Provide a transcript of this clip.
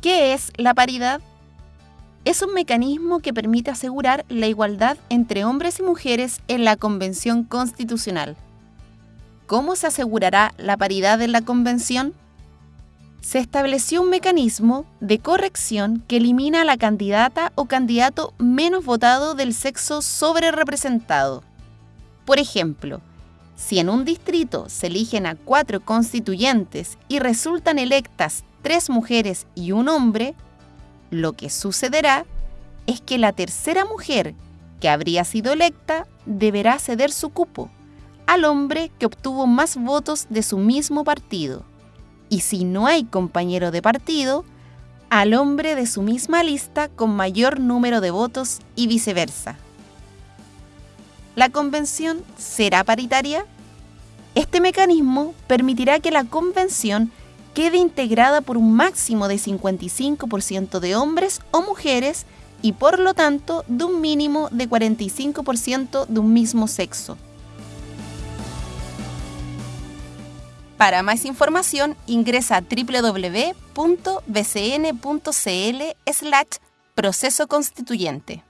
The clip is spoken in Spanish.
¿Qué es la paridad? Es un mecanismo que permite asegurar la igualdad entre hombres y mujeres en la Convención Constitucional. ¿Cómo se asegurará la paridad en la Convención? Se estableció un mecanismo de corrección que elimina a la candidata o candidato menos votado del sexo sobre representado. Por ejemplo, si en un distrito se eligen a cuatro constituyentes y resultan electas tres mujeres y un hombre, lo que sucederá es que la tercera mujer que habría sido electa deberá ceder su cupo al hombre que obtuvo más votos de su mismo partido. Y si no hay compañero de partido, al hombre de su misma lista con mayor número de votos y viceversa. ¿La convención será paritaria? Este mecanismo permitirá que la convención quede integrada por un máximo de 55% de hombres o mujeres y por lo tanto de un mínimo de 45% de un mismo sexo. Para más información ingresa a www.bcn.cl slash proceso constituyente.